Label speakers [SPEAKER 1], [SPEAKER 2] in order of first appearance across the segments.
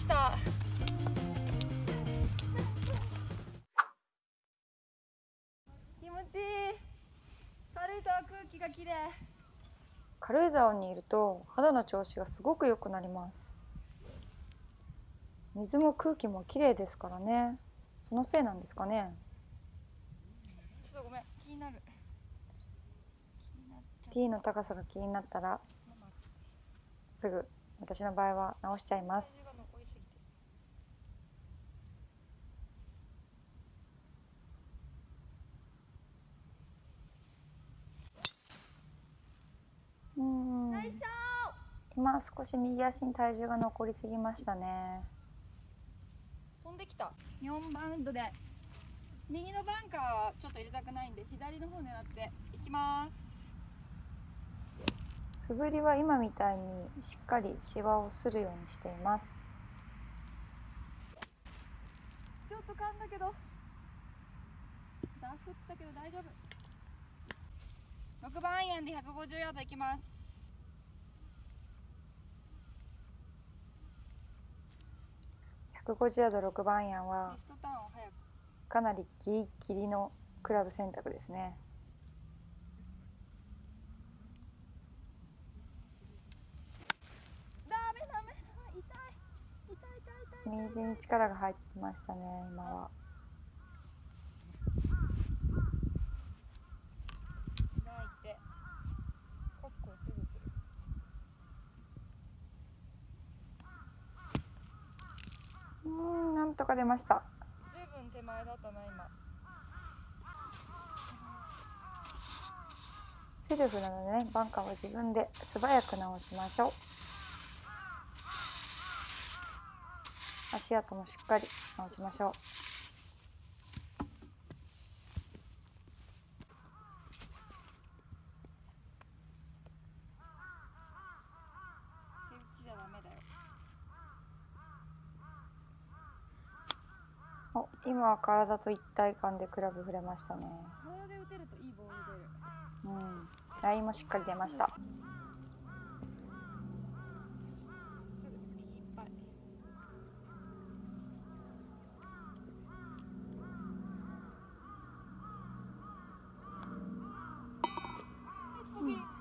[SPEAKER 1] した。気持ちいい。軽井沢空気がきれい
[SPEAKER 2] 軽井沢にいると肌の調子がすごく良くなります。水も空気もきれいですからね。そのせいなんですかね。
[SPEAKER 1] ちょっとごめん。気になる。
[SPEAKER 2] T の高さが気になったらすぐ私の場合は直しちゃいます。今少し右足に体重が残りすぎましたね。
[SPEAKER 1] 飛んできた。4バウンドで。右のバンカーはちょっと入れたくないんで左の方狙って。いきます。
[SPEAKER 2] 素振りは今みたいにしっかりシワをするようにしています。
[SPEAKER 1] ちょっと噛んだけど。ダフったけど大丈夫。6番アイアンで150ヤードいきます
[SPEAKER 2] 150ヤード6番アイアンはかなりギリギリのクラブ選択ですね。右手に力が入ってましたね今は
[SPEAKER 1] 開いてコックをすぐする
[SPEAKER 2] うーんなんとか出ました。
[SPEAKER 1] ずいぶん手前だったな今。
[SPEAKER 2] セルフなのでねバンカーは自分で素早く直しましょう。足跡もしっかり直しましょう
[SPEAKER 1] 手打ちじゃダメだよ
[SPEAKER 2] お今は体と一体感でクラブ振れましたね。うん。ラインもしっかり出ました。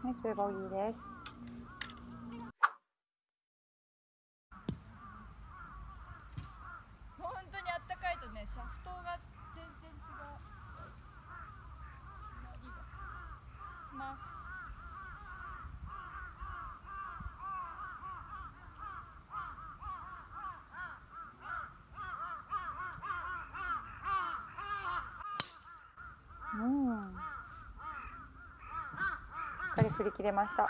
[SPEAKER 1] ナイスボギー
[SPEAKER 2] です
[SPEAKER 1] 本当にあったかいとねシャフトが全然違うしなりがます
[SPEAKER 2] うんしっかり振り切れました。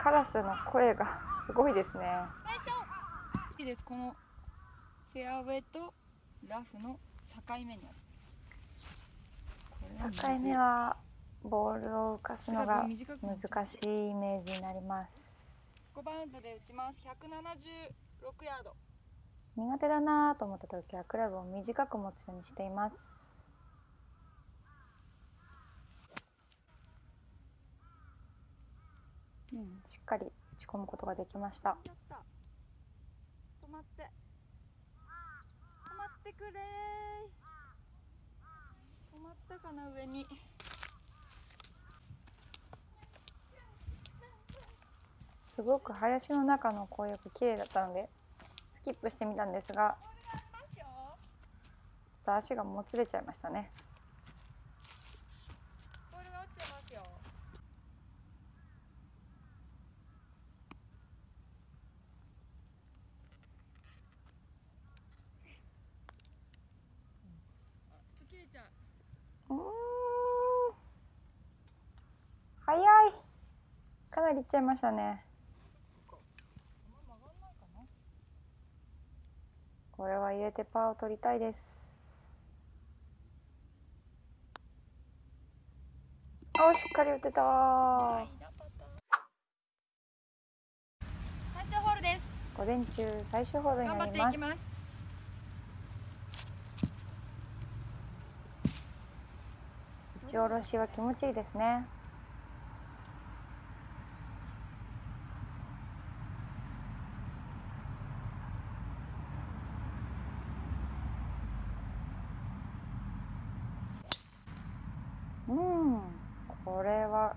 [SPEAKER 2] カラスの声がすごいですね。
[SPEAKER 1] いいです。このフェアウェイとラフの境目に
[SPEAKER 2] 境目はボールを浮かすのが難しいイメージになります。
[SPEAKER 1] 5バウンドで打ちます。176ヤード。
[SPEAKER 2] 苦手だなと思った時はクラブを短く持つようにしていますうん、しっかり打ち込むことができました。
[SPEAKER 1] やった止まって。止まってくれー。止まったかな上に。
[SPEAKER 2] すごく林の中の紅葉が綺麗だったのでスキップしてみたんですがちょっと足がもつれちゃいましたね
[SPEAKER 1] ボールが落ちてますよあちょっと切れちゃう
[SPEAKER 2] うーん早いかなりいっちゃいましたね。これは入れてパーを取りたいです。おしっかり打てた。
[SPEAKER 1] 最終ホールです。
[SPEAKER 2] 午前中最終ホールに
[SPEAKER 1] 頑張ってい
[SPEAKER 2] なります。打ち下ろしは気持ちいいですねうんこれは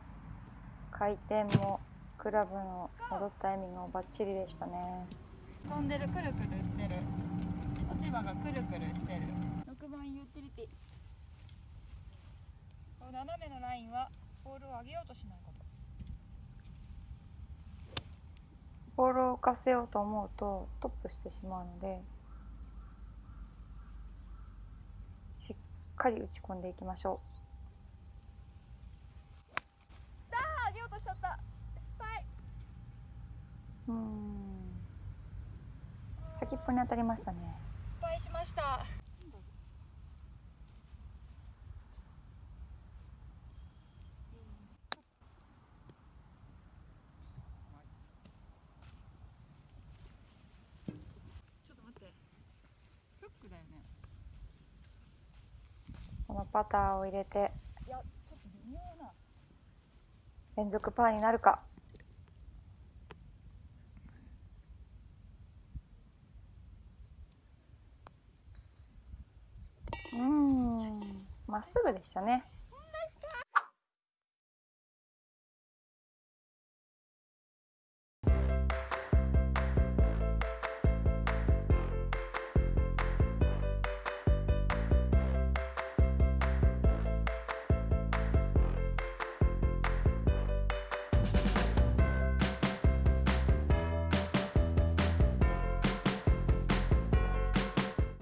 [SPEAKER 2] 回転もクラブの下ろすタイミングもバッチリでしたね。
[SPEAKER 1] 飛んでるくるくるしてる。落ち葉がくるくるしてる。6番ユーティリティ。この斜めのラインはボールを上げようとしないこと。
[SPEAKER 2] ボールを浮かせようと思うとトップしてしまうのでしっかり打ち込んでいきましょ
[SPEAKER 1] あー上げようとしちゃった失敗。
[SPEAKER 2] うん。先っぽに当たりましたね。
[SPEAKER 1] 失敗しました。ちょっと待って。フックだよね。
[SPEAKER 2] このパターを入れて
[SPEAKER 1] いやちょっと微妙な
[SPEAKER 2] 連続パーになるか。うん。まっすぐでしたね。